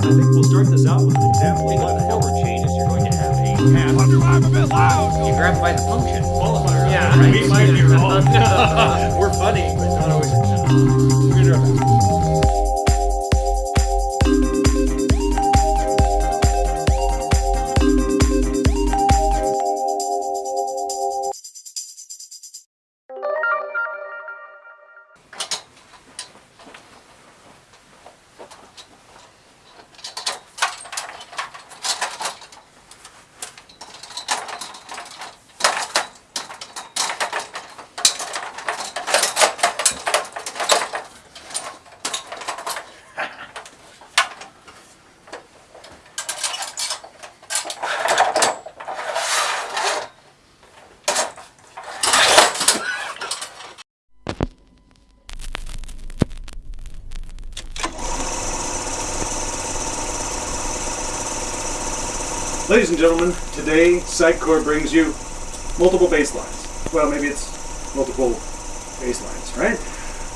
I think we'll start this out with an example of what the forward chain is. You're going to have a path. I'm a bit loud. You grab by the function. Qualifier. Yeah, right. we might be wrong. We're funny, Ladies and gentlemen, today Sitecore brings you multiple baselines. Well, maybe it's multiple baselines, right?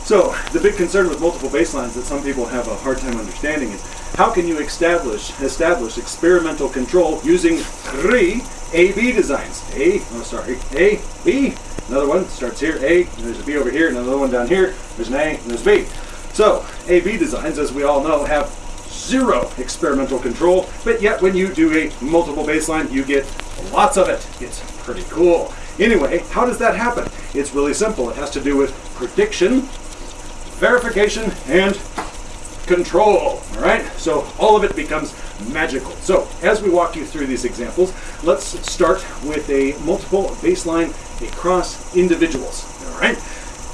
So, the big concern with multiple baselines that some people have a hard time understanding is how can you establish establish experimental control using three A-B designs? A, oh sorry, A, B. Another one starts here, A, and there's a B over here, another one down here, there's an A, and there's a B. So, A-B designs, as we all know, have zero experimental control, but yet when you do a multiple baseline, you get lots of it. It's pretty cool. Anyway, how does that happen? It's really simple. It has to do with prediction, verification, and control. All right, so all of it becomes magical. So as we walk you through these examples, let's start with a multiple baseline across individuals. All right,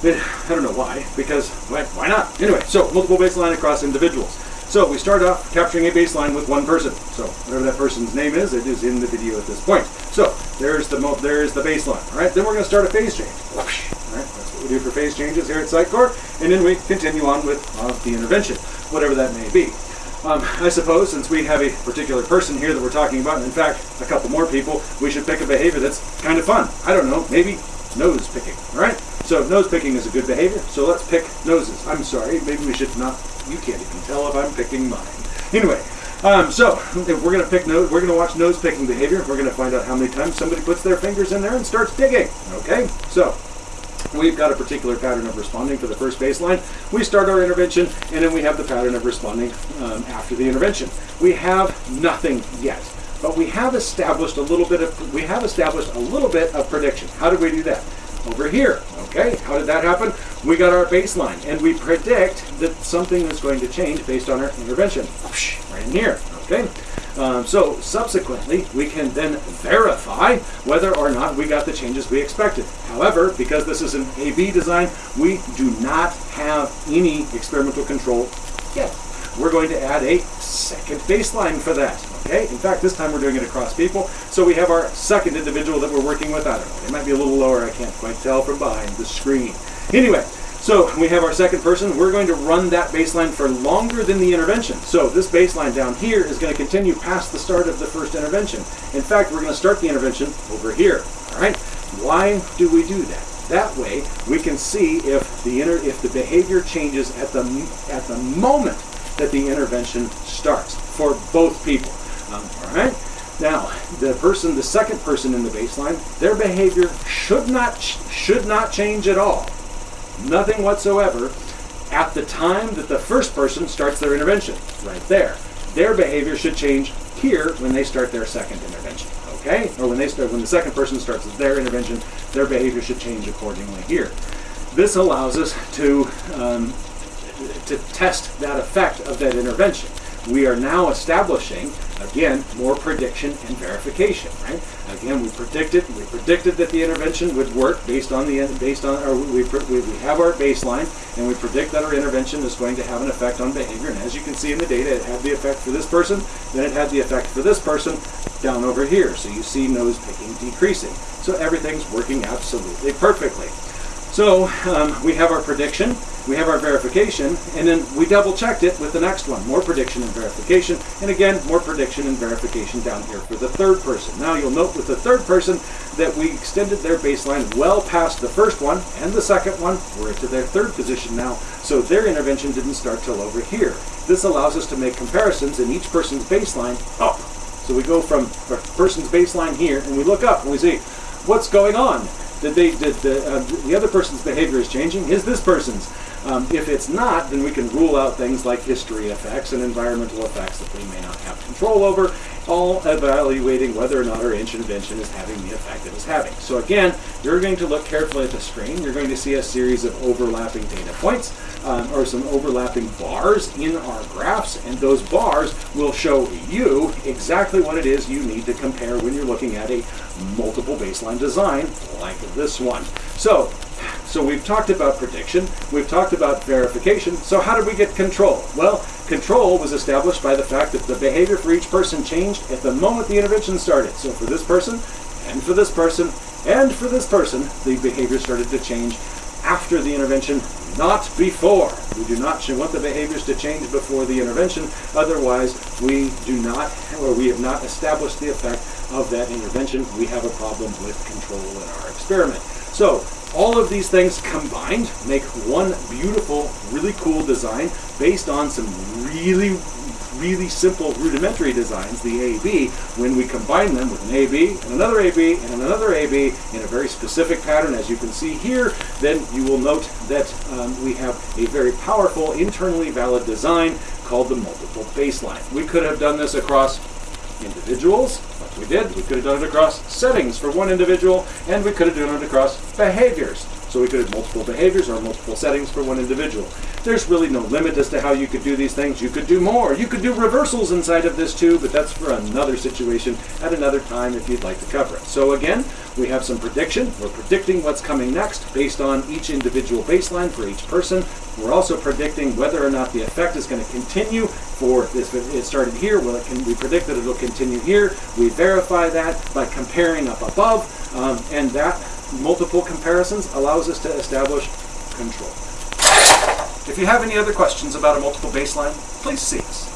I don't know why, because why not? Anyway, so multiple baseline across individuals. So we start off capturing a baseline with one person. So whatever that person's name is, it is in the video at this point. So there's the there's the baseline. All right, then we're going to start a phase change. All right, that's what we do for phase changes here at Sitecore, and then we continue on with uh, the intervention, whatever that may be. Um, I suppose since we have a particular person here that we're talking about, and in fact a couple more people, we should pick a behavior that's kind of fun. I don't know, maybe nose picking. All right. So nose picking is a good behavior. So let's pick noses. I'm sorry, maybe we should not. You can't even tell if I'm picking mine. Anyway, um, so if we're gonna pick nose, we're gonna watch nose picking behavior. We're gonna find out how many times somebody puts their fingers in there and starts digging. Okay. So we've got a particular pattern of responding for the first baseline. We start our intervention, and then we have the pattern of responding um, after the intervention. We have nothing yet, but we have established a little bit of we have established a little bit of prediction. How did we do that? Over here. Okay, how did that happen? We got our baseline, and we predict that something is going to change based on our intervention. Right in here. Okay. Um, so subsequently, we can then verify whether or not we got the changes we expected. However, because this is an A-B design, we do not have any experimental control yet. We're going to add a second baseline for that. Okay. In fact, this time we're doing it across people. So we have our second individual that we're working with. I don't know. It might be a little lower. I can't quite tell from behind the screen. Anyway, so we have our second person. We're going to run that baseline for longer than the intervention. So this baseline down here is going to continue past the start of the first intervention. In fact, we're going to start the intervention over here. All right. Why do we do that? That way, we can see if the if the behavior changes at the at the moment that the intervention starts for both people. Um, all right. Now, the person, the second person in the baseline, their behavior should not should not change at all nothing whatsoever at the time that the first person starts their intervention, right there. Their behavior should change here when they start their second intervention, okay? Or when they start, when the second person starts their intervention, their behavior should change accordingly here. This allows us to um, to test that effect of that intervention. We are now establishing, again, more prediction and verification, right? Again, we predicted we predicted that the intervention would work based on the based on or we, we, we have our baseline and we predict that our intervention is going to have an effect on behavior. And as you can see in the data, it had the effect for this person, then it had the effect for this person down over here. So you see nose picking decreasing. So everything's working absolutely perfectly. So um, we have our prediction, we have our verification, and then we double checked it with the next one. More prediction and verification, and again, more prediction and verification down here for the third person. Now you'll note with the third person that we extended their baseline well past the first one and the second one. We're to their third position now, so their intervention didn't start till over here. This allows us to make comparisons in each person's baseline up. So we go from a person's baseline here, and we look up and we see what's going on. Did they did the uh, the other person's behavior is changing? Is this person's? Um, if it's not, then we can rule out things like history effects and environmental effects that we may not have control over, all evaluating whether or not our intervention is having the effect it is having. So again, you're going to look carefully at the screen. You're going to see a series of overlapping data points um, or some overlapping bars in our graphs, and those bars will show you exactly what it is you need to compare when you're looking at a multiple baseline design like this one. So so we've talked about prediction, we've talked about verification, so how did we get control? Well, control was established by the fact that the behavior for each person changed at the moment the intervention started. So for this person, and for this person, and for this person, the behavior started to change after the intervention, not before. We do not want the behaviors to change before the intervention, otherwise we do not, or we have not established the effect of that intervention. We have a problem with control in our experiment. So all of these things combined make one beautiful, really cool design based on some really, really simple rudimentary designs, the AB, when we combine them with an AB and another AB and another AB in a very specific pattern, as you can see here, then you will note that um, we have a very powerful, internally valid design called the multiple baseline. We could have done this across individuals, like we did. We could have done it across settings for one individual, and we could have done it across behaviors. So we could have multiple behaviors or multiple settings for one individual. There's really no limit as to how you could do these things. You could do more. You could do reversals inside of this too, but that's for another situation at another time if you'd like to cover it. So again, we have some prediction. We're predicting what's coming next based on each individual baseline for each person. We're also predicting whether or not the effect is going to continue for this. It started here. Well, it can, we predict that it'll continue here. We verify that by comparing up above, um, and that multiple comparisons allows us to establish control. If you have any other questions about a multiple baseline, please see us.